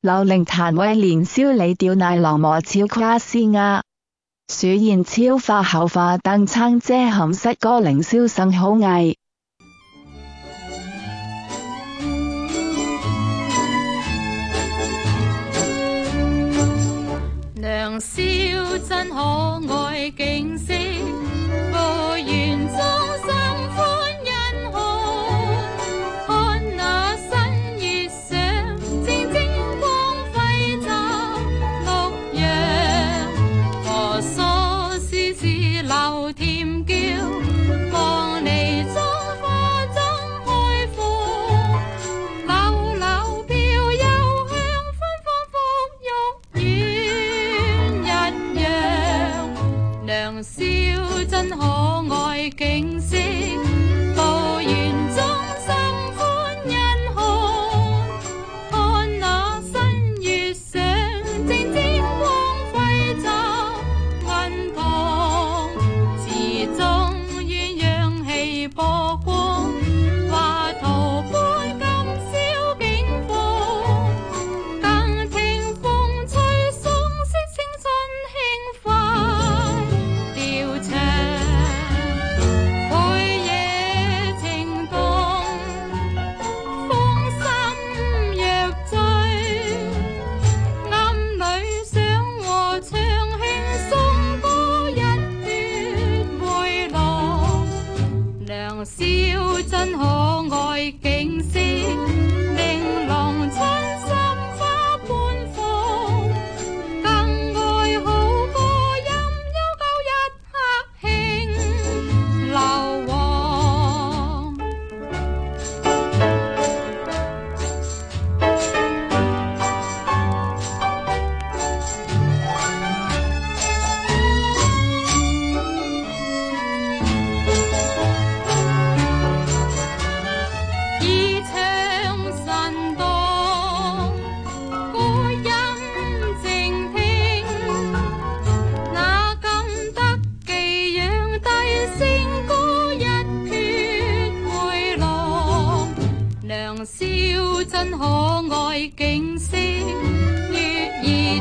刘玲谭伟年宵你吊奶郎磨超夸斯啊。鼠燕超化后化邓餐姐含失哥凌霄甚好艺。娘宵真可爱。chama-se 笑真可爱景色良宵真可爱，景色月。